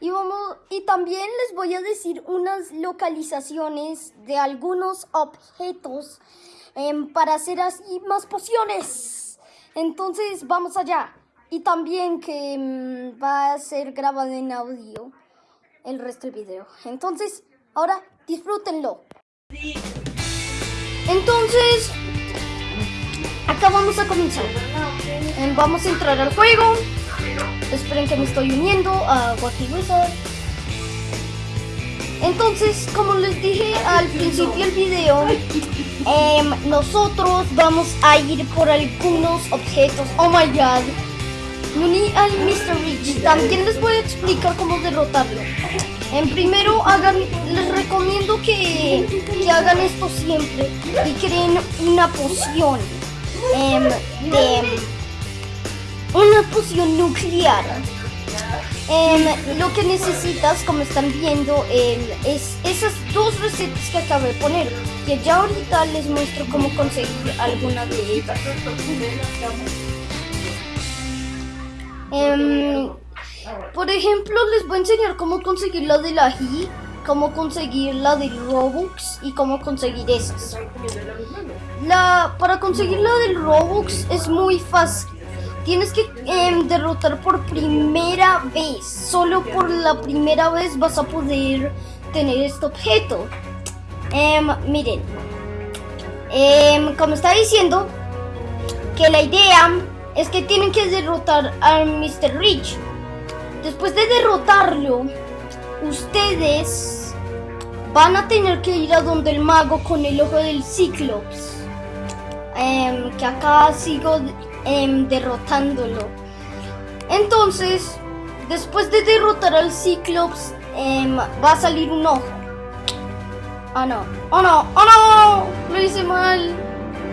Y, vamos, y también les voy a decir unas localizaciones de algunos objetos em, para hacer así más pociones. Entonces vamos allá. Y también que em, va a ser grabado en audio el resto del video. Entonces, ahora disfrútenlo. Entonces, acá vamos a comenzar. Em, vamos a entrar al juego. Esperen que me estoy uniendo a Wacky Wizard. Entonces, como les dije al principio del video, em, nosotros vamos a ir por algunos objetos. Oh my god. Me uní al Mr. Rich. También les voy a explicar cómo derrotarlo. En primero, hagan, les recomiendo que, que hagan esto siempre y creen una poción em, de una poción nuclear. Em, lo que necesitas, como están viendo, em, es esas dos recetas que acabo de poner. Que ya ahorita les muestro cómo conseguir alguna de ellas. Em, por ejemplo, les voy a enseñar cómo conseguir la de la ají, cómo conseguir la del Robux y cómo conseguir esas. La, para conseguir la del Robux es muy fácil. Tienes que em, derrotar por primera vez. Solo por la primera vez vas a poder tener este objeto. Em, miren. Em, como estaba diciendo, que la idea es que tienen que derrotar al Mr. Rich. Después de derrotarlo, ustedes van a tener que ir a donde el mago con el ojo del Cíclops. que acá sigo Em, derrotándolo. Entonces, después de derrotar al Ciclops, em, va a salir un ojo. Ah, no. Oh, no. Oh, no. Lo hice mal.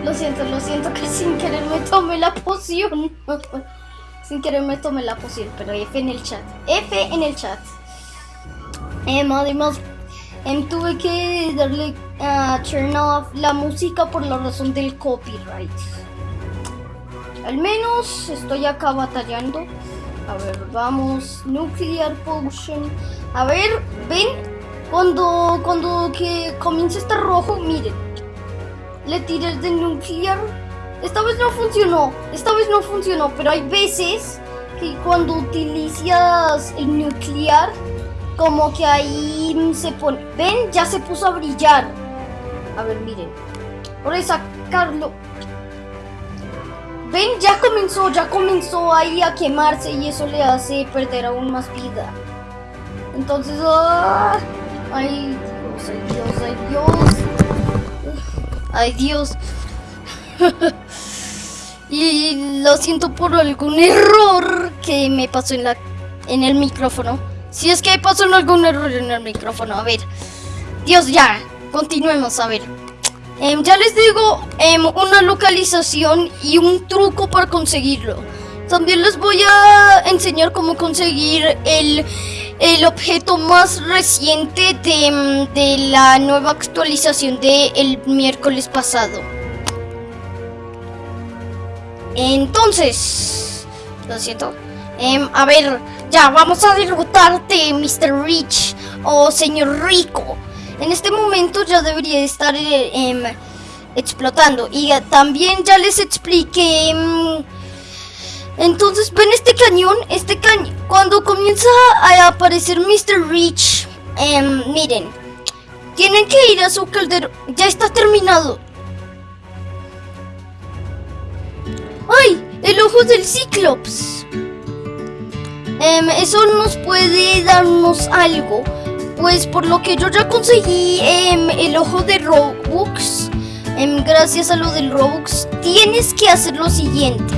Lo siento, lo siento que sin querer me tomé la poción. sin querer me tomé la poción, pero F en el chat. F en el chat. Em, además, tuve que darle a turn off la música por la razón del copyright. Al menos estoy acá batallando. A ver, vamos. Nuclear Potion. A ver, ven. Cuando, cuando que comienza a estar rojo, miren. Le tiré de nuclear. Esta vez no funcionó. Esta vez no funcionó. Pero hay veces que cuando utilizas el nuclear, como que ahí se pone. Ven, ya se puso a brillar. A ver, miren. Por sacarlo. Ven, ya comenzó, ya comenzó ahí a quemarse y eso le hace perder aún más vida. Entonces, ¡ah! ay Dios, ay Dios, ay Dios. Ay Dios. y lo siento por algún error que me pasó en la en el micrófono. Si es que pasó algún error en el micrófono, a ver. Dios, ya. Continuemos, a ver. Em, ya les digo em, una localización y un truco para conseguirlo. También les voy a enseñar cómo conseguir el, el objeto más reciente de, em, de, la nueva actualización del el miércoles pasado. Entonces, lo siento. a ver, ya, vamos a derrotarte, Mr. Rich o señor Rico en este momento ya debería estar eh, em, explotando. Y eh, también ya les expliqué... Em, entonces, ven este cañón, este cañón, cuando comienza a aparecer Mr. Rich, em, miren, tienen que ir a su caldero, ya está terminado. ¡Ay! El ojo del Cíclops. eso nos puede darnos algo. Pues por lo que yo ya conseguí em, el ojo de Robux, em, gracias a lo del Robux, tienes que hacer lo siguiente.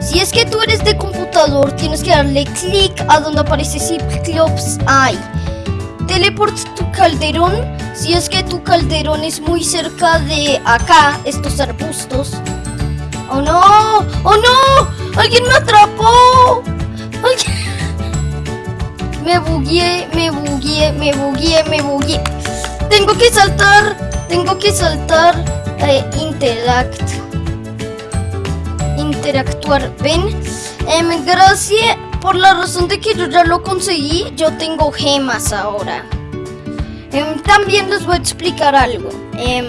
Si es que tú eres de computador, tienes que darle clic a donde aparece Cyclops Eye. Teleporta tu calderón. Si es que tu calderón es muy cerca de acá, estos arbustos. ¡Oh no! ¡Oh no! ¡Alguien me atrapó! ¡Alguien! Me bugué, me bugué, me bugué, me bugué. Tengo que saltar, tengo que saltar. Eh, interact. Interactuar. Ven. Em, gracias. por la razón de que yo ya lo conseguí, yo tengo gemas ahora. Em, también les voy a explicar algo. Em,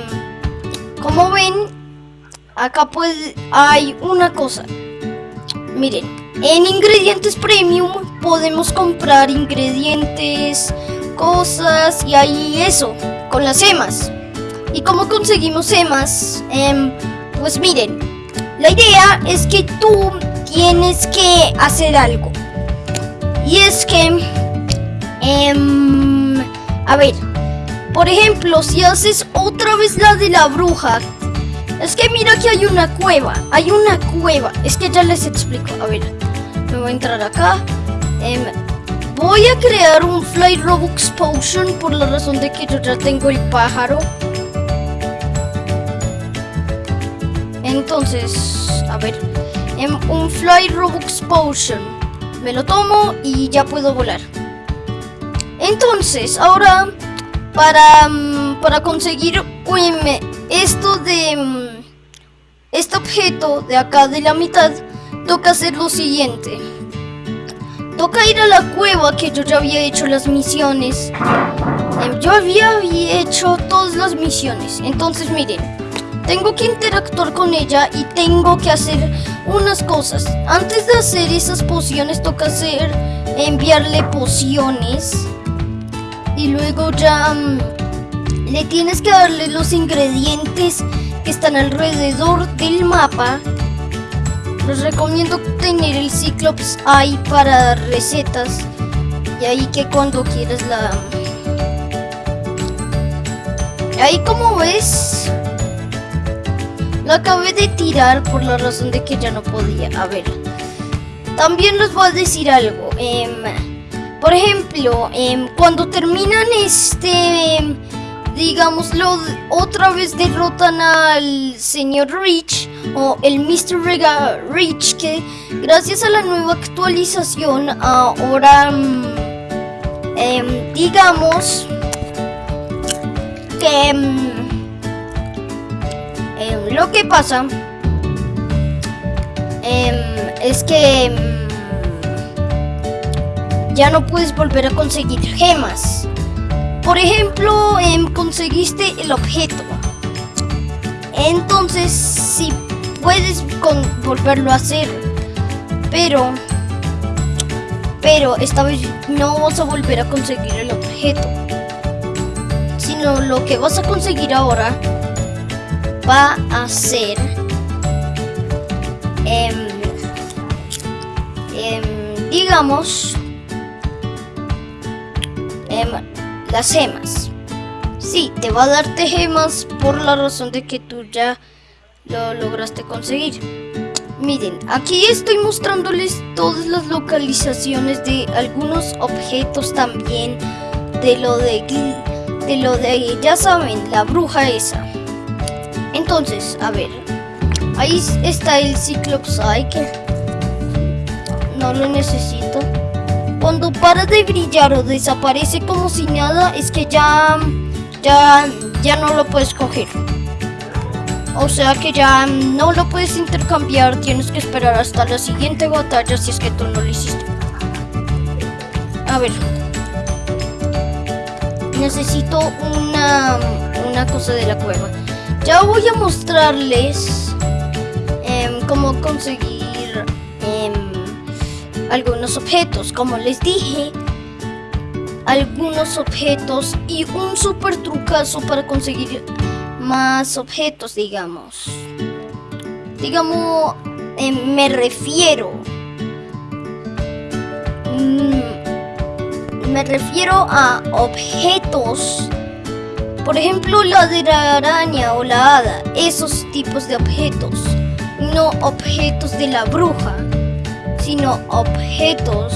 como ven, acá pues hay una cosa. Miren, en ingredientes premium podemos comprar ingredientes, cosas y ahí eso, con las gemas. ¿Y cómo conseguimos gemas? Em, pues miren, la idea es que tú tienes que hacer algo. Y es que, a ver, por ejemplo, si haces otra vez la de la bruja, es que mira que hay una cueva, hay una cueva. Es que ya les explico. A ver, me voy a entrar acá. Em, voy a crear un Fly Robux Potion por la razón de que yo ya tengo el pájaro. Entonces, a ver, em, un Fly Robux Potion. Me lo tomo y ya puedo volar. Entonces, ahora para, mm, para conseguir esto de este objeto de acá de la mitad, toca hacer lo siguiente. Toca ir a la cueva que yo ya había hecho las misiones. Em, yo había hecho todas las misiones. Entonces miren, tengo que interactuar con ella y tengo que hacer unas cosas. Antes de hacer esas pociones toca hacer enviarle pociones y luego ya mm, le tienes que darle los ingredientes que están alrededor del mapa. Les recomiendo tener el Cyclops ahí para recetas y ahí que cuando quieras la... Ahí como ves, la acabé de tirar por la razón de que ya no podía. A ver, también les voy a decir algo. Eh, por ejemplo, em, cuando terminan este, em, digámoslo, otra vez derrotan al señor Rich o el Mr. Rega Rich, que gracias a la nueva actualización ahora, em, digamos, que lo que pasa es que ya no puedes volver a conseguir gemas. Por ejemplo, em, conseguiste el objeto. Entonces, sí puedes volverlo a hacer. Pero, pero esta vez no vas a volver a conseguir el objeto. Sino lo que vas a conseguir ahora va a ser... Em, em, digamos las gemas. Sí, te va a darte gemas por la razón de que tú ya lo lograste conseguir. Miren, aquí estoy mostrándoles todas las localizaciones de algunos objetos también. De lo de, de lo de, ya saben, la bruja esa. Entonces, a ver. Ahí está el Cyclops que no lo necesito. Cuando para de brillar o desaparece como si nada, es que ya, ya, ya no lo puedes coger. O sea que ya no lo puedes intercambiar, tienes que esperar hasta la siguiente batalla si es que tú no lo hiciste. A ver. Necesito una, una cosa de la cueva. Ya voy a mostrarles em, cómo conseguir algunos objetos, como les dije, algunos objetos y un super trucazo para conseguir más objetos, digamos. Digamos, eh, me refiero. Mm, me refiero a objetos. Por ejemplo, la de la araña o la hada. Esos tipos de objetos. No objetos de la bruja sino objetos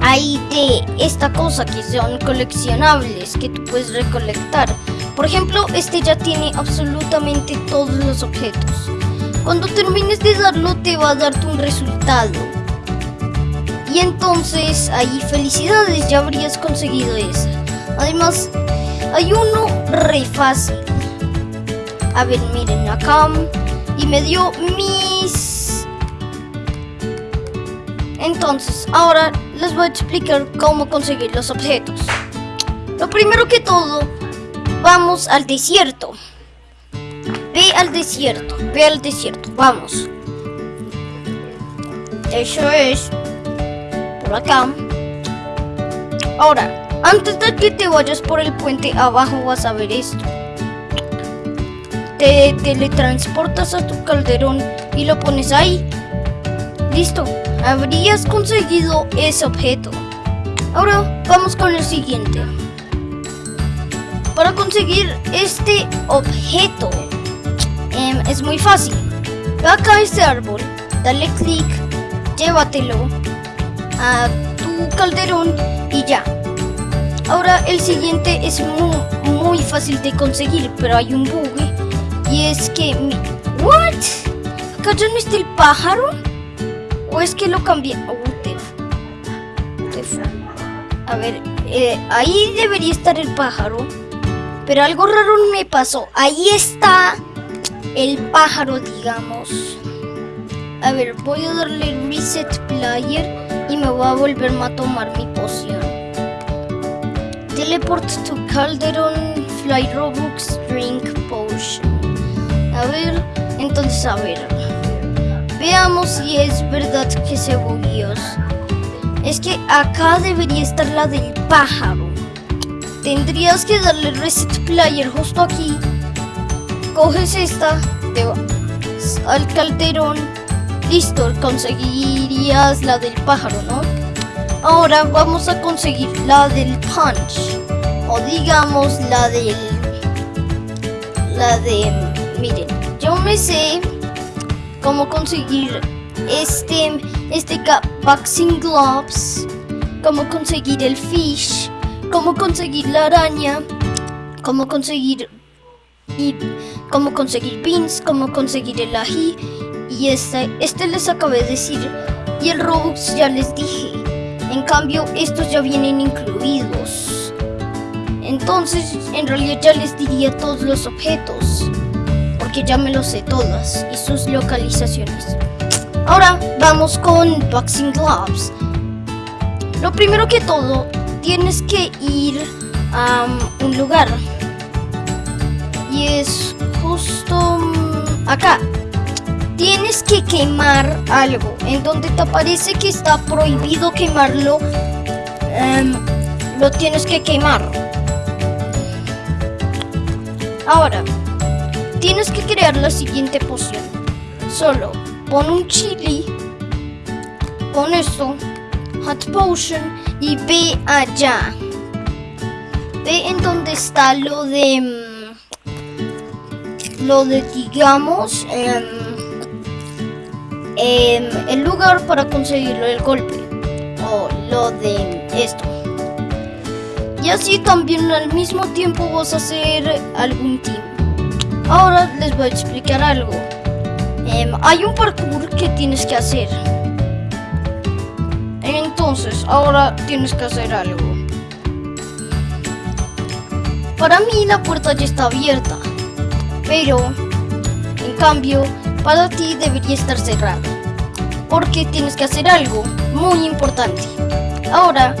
hay de esta cosa que son coleccionables que tú puedes recolectar. Por ejemplo, este ya tiene absolutamente todos los objetos. Cuando termines de darlo te va a darte un resultado. Y entonces ahí felicidades, ya habrías conseguido esa. Además, hay uno re fácil. A ver, miren acá. Y me dio mis Entonces, ahora les voy a explicar cómo conseguir los objetos. Lo primero que todo, vamos al desierto. Ve al desierto, ve al desierto, vamos. Eso es por acá. Ahora, antes de que te vayas por el puente abajo vas a ver esto. Te teletransportas a tu calderón y lo pones ahí. Listo, habrías conseguido ese objeto. Ahora vamos con el siguiente. Para conseguir este objeto em, es muy fácil. Ve acá este árbol, dale clic, llévatelo a tu calderón y ya. Ahora el siguiente es muy, muy fácil de conseguir, pero hay un bug y es que. ¿What? ¿Acá ya no está el pájaro? ¿O es que lo cambié? Oh, A ver, eh, ahí debería estar el pájaro. Pero algo raro me pasó. Ahí está el pájaro, digamos. A ver, voy a darle reset player y me voy a volver a tomar mi poción. Teleport to Calderon Fly Robux Drink Potion. A ver, entonces a ver. Veamos si es verdad que se bugueó. Es que acá debería estar la del pájaro. Tendrías que darle reset player justo aquí. Coges esta, te vas al calderón. Listo, conseguirías la del pájaro, ¿no? Ahora vamos a conseguir la del punch. O digamos la del... La de... Miren, yo me sé cómo conseguir este... Este boxing gloves. Cómo conseguir el fish cómo conseguir la araña, cómo conseguir y cómo conseguir beans, cómo conseguir el ají y este, este les acabé de decir y el Robux ya les dije. En cambio estos ya vienen incluidos. Entonces en realidad ya les diría todos los objetos porque ya me los sé todas y sus localizaciones. Ahora vamos con Boxing Gloves. Lo primero que todo tienes que ir a un lugar. Y es justo mm, acá. Tienes que quemar algo. En donde te aparece que está prohibido quemarlo, em, lo tienes que quemar. Ahora, tienes que crear la siguiente poción. Solo pon un chili, pon esto, hot potion y ve allá. Ve en donde está lo de... Mm, lo de, digamos, em, em, el lugar para conseguirlo el golpe. O lo de esto. Y así también al mismo tiempo vas a hacer algún team. Ahora les voy a explicar algo. Em, hay un parkour que tienes que hacer. Entonces, ahora tienes que hacer algo. Para mí la puerta ya está abierta, pero en cambio para ti debería estar cerrada. Porque tienes que hacer algo muy importante. Ahora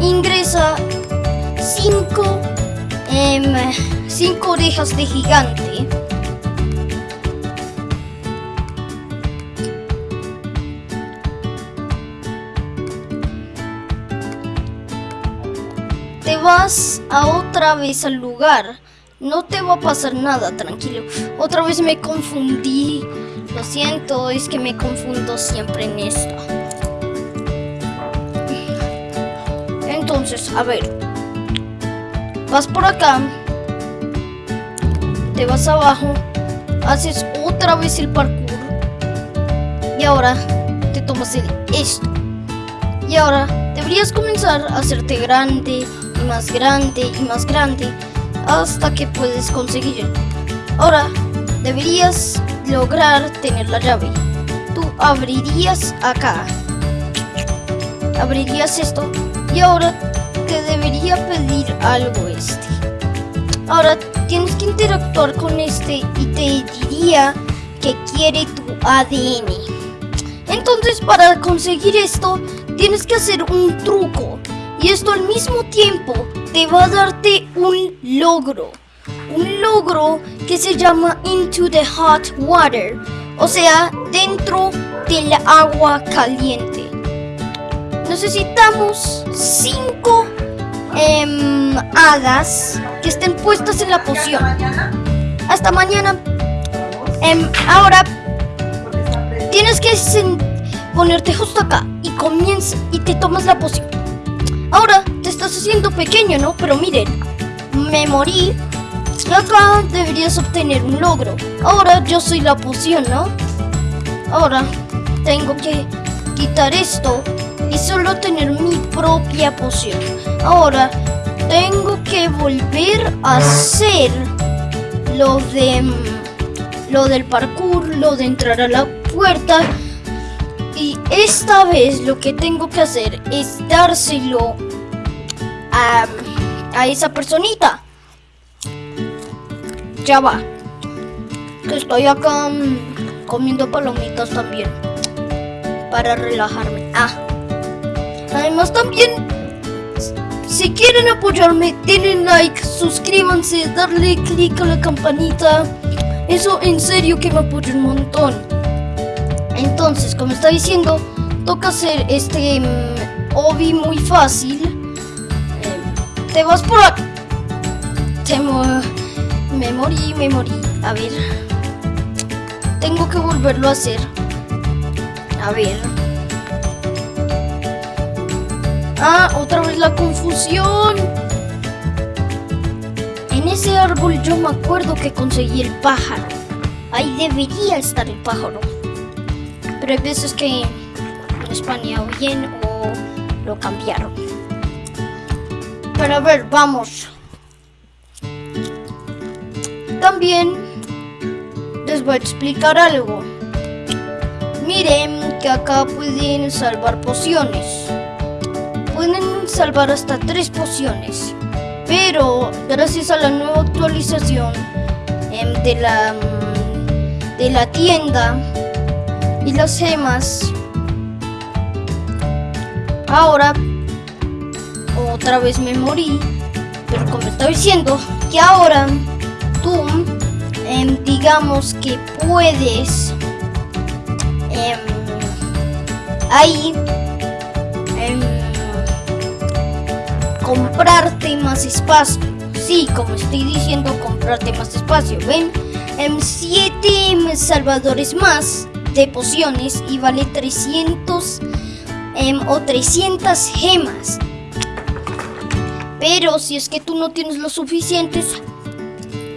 ingresa 5 eh, cinco orejas de gigante vas a otra vez al lugar. No te va a pasar nada, tranquilo. Otra vez me confundí. Lo siento, es que me confundo siempre en esto. Entonces, a ver. Vas por acá. Te vas abajo. Haces otra vez el parkour. Y ahora te tomas el esto. Y ahora deberías comenzar a hacerte grande más grande y más grande hasta que puedes conseguir. Ahora, deberías lograr tener la llave. Tú abrirías acá. Abrirías esto y ahora te debería pedir algo este. Ahora tienes que interactuar con este y te diría que quiere tu ADN. Entonces para conseguir esto tienes que hacer un truco. Y esto al mismo tiempo te va a darte un logro. Un logro que se llama Into the Hot Water. O sea, dentro del agua caliente. Necesitamos 5 em, hadas que estén puestas en la poción. Hasta mañana. Em, ahora tienes que ponerte justo acá y comienza y te tomas la poción. Ahora te estás haciendo pequeño, ¿no? Pero miren, me morí. Acá deberías obtener un logro. Ahora yo soy la poción, ¿no? Ahora tengo que quitar esto y solo tener mi propia poción. Ahora tengo que volver a hacer lo de lo del parkour, lo de entrar a la puerta. Y esta vez lo que tengo que hacer es dárselo a, a esa personita. Ya va. Estoy acá mm, comiendo palomitas también. Para relajarme. Ah. Además también, si quieren apoyarme, denle like, suscríbanse, darle click a la campanita. Eso en serio que me apoya un montón. Entonces, como está diciendo, toca hacer este um, obi muy fácil. Eh, te vas por aquí. Te me morí, me morí. A ver. Tengo que volverlo a hacer. A ver. Ah, otra vez la confusión. En ese árbol yo me acuerdo que conseguí el pájaro. Ahí debería estar el pájaro. Pero hay veces que lo español bien o lo cambiaron. Pero a ver, vamos. También les voy a explicar algo. Miren que acá pueden salvar pociones. Pueden salvar hasta tres pociones. Pero gracias a la nueva actualización em, de la mm, de la tienda y las gemas ahora otra vez me morí pero como estaba diciendo que ahora tú em, digamos que puedes em, ahí comprarte más espacio. Sí, como estoy diciendo, comprarte más espacio. ¿Ven? En 7 salvadores más de pociones y vale 300 em, o 300 gemas. Pero si es que tú no tienes lo suficientes,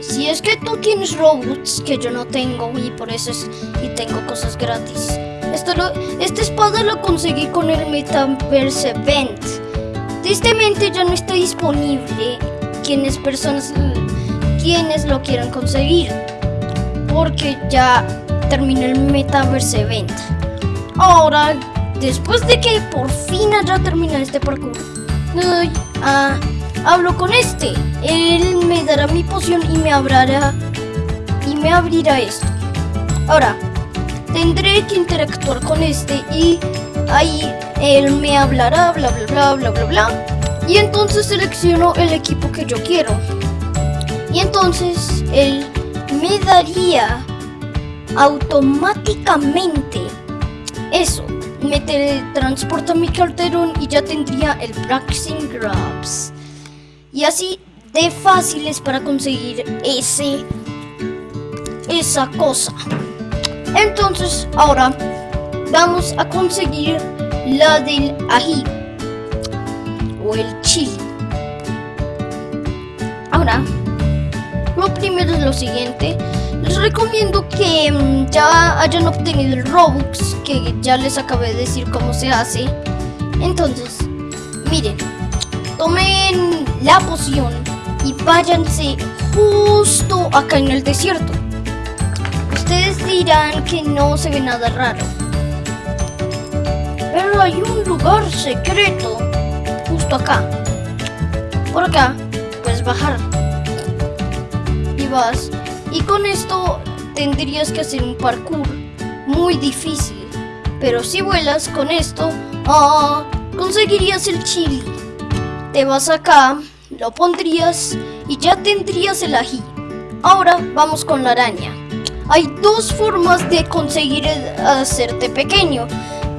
si es que tú tienes robots que yo no tengo y por eso es, y tengo cosas gratis. Esto lo, esta espada lo conseguí con el Metaverse Event. Tristemente ya no está disponible quienes personas quienes lo quieran conseguir porque ya terminó el Metaverse Event. Ahora, después de que por fin haya terminado este parkour, ah, hablo con este. Él me dará mi poción y me abrirá y me abrirá esto. Ahora, tendré que interactuar con este y ahí él me hablará, bla, bla, bla, bla, bla, bla. Y entonces selecciono el equipo que yo quiero. Y entonces él me daría automáticamente eso. Me teletransporta mi carterón y ya tendría el Practicing Grabs. Y así de fáciles para conseguir ese esa cosa. Entonces, ahora vamos a conseguir la del ají o el chile. Ahora, lo primero es lo siguiente. Les recomiendo que mm, ya hayan obtenido el Robux, que ya les acabé de decir cómo se hace. Entonces, miren, tomen la poción y váyanse justo acá en el desierto. Ustedes dirán que no se ve nada raro. Pero hay un lugar secreto justo acá. Por acá puedes bajar. Y vas. Y con esto tendrías que hacer un parkour muy difícil. Pero si vuelas con esto, ah, conseguirías el chili. Te vas acá, lo pondrías y ya tendrías el ají. Ahora vamos con la araña. Hay dos formas de conseguir hacerte pequeño.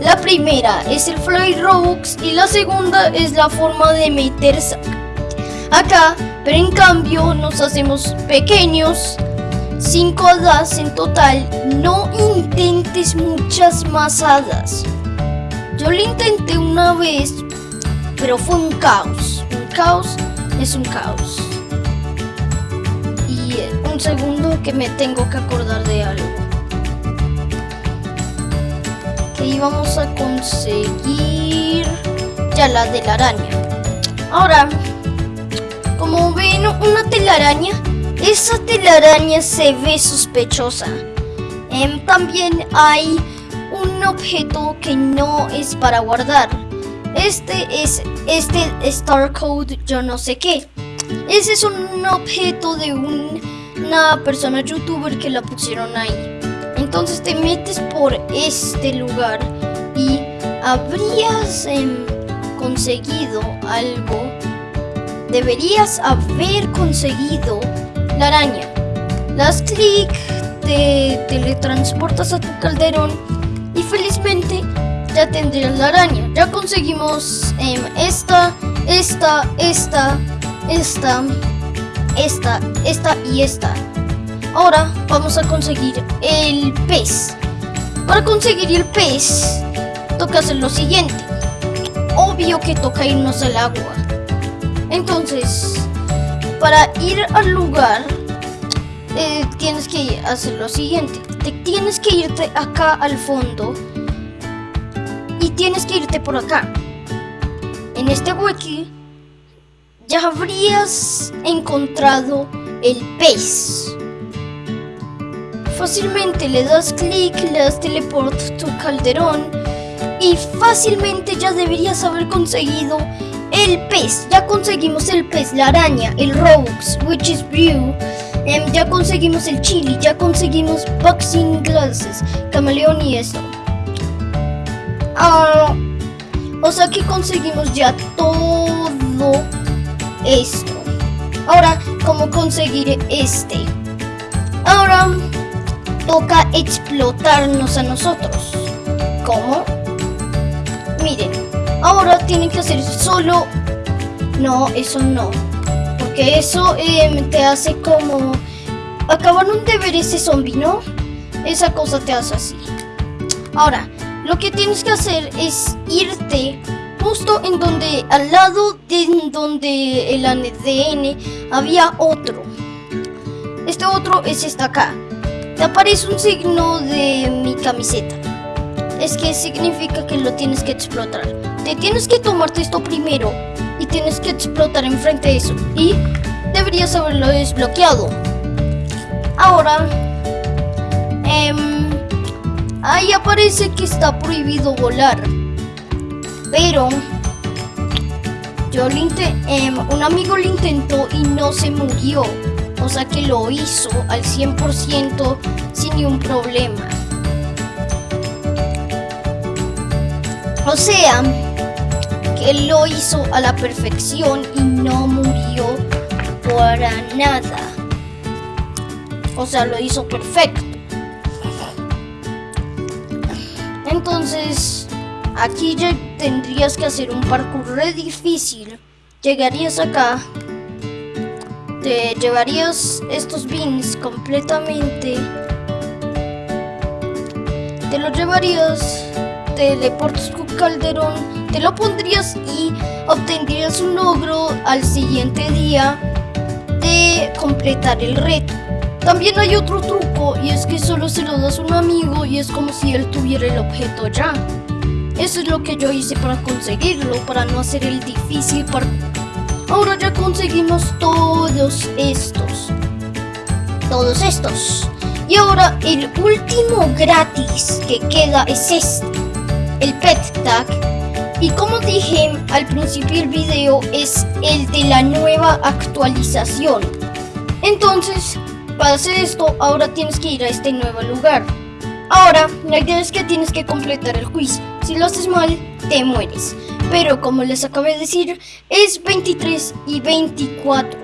La primera es el Fly Robux y la segunda es la forma de meterse acá, pero en cambio nos hacemos pequeños 5 hadas en total, no intentes muchas más hadas. Yo lo intenté una vez, pero fue un caos. Un caos es un caos. Y eh, un segundo que me tengo que acordar de algo. Que íbamos a conseguir ya la de la araña. Ahora, como ven, una telaraña esa telaraña se ve sospechosa. Em, también hay un objeto que no es para guardar. Este es este Star Code yo no sé qué. Ese es un objeto de una persona youtuber que la pusieron ahí. Entonces te metes por este lugar y habrías em, conseguido algo. Deberías haber conseguido la araña. Das clic, te teletransportas a tu calderón y felizmente ya tendrías la araña. Ya conseguimos em, esta, esta, esta, esta, esta, esta y esta. Ahora vamos a conseguir el pez. Para conseguir el pez, toca hacer lo siguiente. Obvio que toca irnos al agua. Entonces, para ir al lugar eh, tienes que hacer lo siguiente. Te tienes que irte acá al fondo y tienes que irte por acá. En este wiki ya habrías encontrado el pez. Fácilmente le das clic, le das teleport tu calderón y fácilmente ya deberías haber conseguido el pez, ya conseguimos el pez, la araña, el Robux, is Brew. Em, ya conseguimos el chili, ya conseguimos boxing glasses, camaleón y eso. Ah, o sea que conseguimos ya todo esto. Ahora, ¿cómo conseguir este? Ahora toca explotarnos a nosotros. ¿Cómo? Miren, Ahora tienen que hacer solo... No, eso no. Porque eso em, te hace como... Acabaron de ver ese zombie, ¿no? Esa cosa te hace así. Ahora, lo que tienes que hacer es irte justo en donde, al lado de donde el ADN había otro. Este otro es esta acá. Te aparece un signo de mi camiseta. Es que significa que lo tienes que explotar. Te tienes que tomarte esto primero y tienes que explotar enfrente de eso. Y deberías haberlo desbloqueado. Ahora, em, ahí aparece que está prohibido volar. Pero yo lo em, un amigo lo intentó y no se murió. O sea que lo hizo al 100% sin ningún problema. O sea, él lo hizo a la perfección y no murió para nada. O sea, lo hizo perfecto. Entonces, aquí ya tendrías que hacer un parkour re difícil. Llegarías acá, te llevarías estos bins completamente, te los llevarías, teleportas tu calderón te lo pondrías y obtendrías un logro al siguiente día de completar el reto. También hay otro truco y es que solo se lo das a un amigo y es como si él tuviera el objeto ya. Eso es lo que yo hice para conseguirlo, para no hacer el difícil para... Ahora ya conseguimos todos estos. Todos estos. Y ahora el último gratis que queda es este. El Pet Tag y como dije al principio del video, es el de la nueva actualización. Entonces, para hacer esto, ahora tienes que ir a este nuevo lugar. Ahora, la idea es que tienes que completar el quiz. Si lo haces mal, te mueres. Pero como les acabé de decir, es 23 y 24.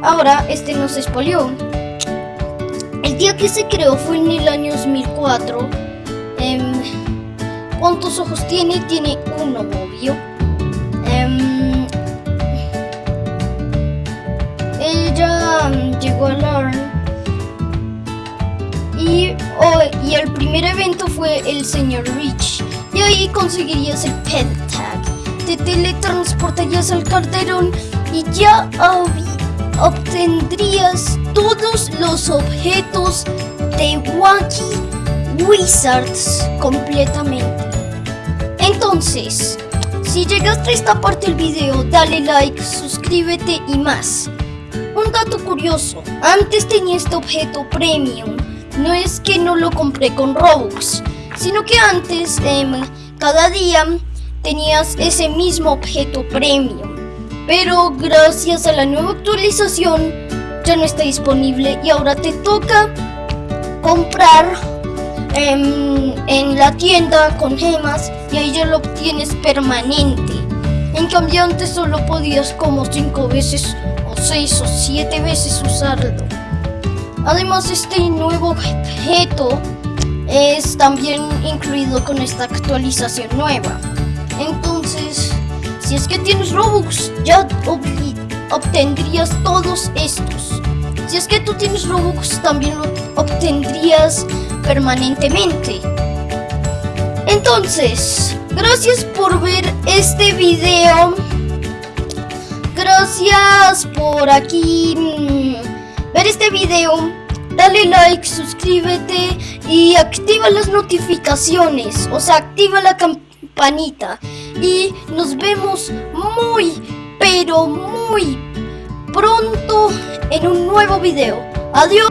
Ahora, este nos expolió. El día que se creó fue en el año 2004. Em, ¿Cuántos ojos tiene? Tiene uno, obvio. Em, ella mm, llegó a LARN y, oh, y el primer evento fue el señor Rich. Y ahí conseguirías el Pet Tag. Te teletransportarías al carterón y ya obtendrías todos los objetos de Wacky Wizards completamente. Entonces, si llegaste a esta parte del video, dale like, suscríbete y más. Un dato curioso, antes tenía este objeto premium no es que no lo compré con Robux, sino que antes, em, cada día, tenías ese mismo objeto premium. Pero gracias a la nueva actualización, ya no está disponible y ahora te toca comprar em, en la tienda con gemas y ahí ya lo obtienes permanente. En cambio antes solo podías como 5 veces o 6 o 7 veces usarlo. Además, este nuevo objeto es también incluido con esta actualización nueva. Entonces, si es que tienes Robux, ya obtendrías todos estos. Si es que tú tienes Robux, también lo obtendrías permanentemente. Entonces, gracias por ver este video. Gracias por aquí mm, ver este video dale like, suscríbete y activa las notificaciones, o sea, activa la campanita. Y nos vemos muy, pero muy pronto en un nuevo video. Adiós.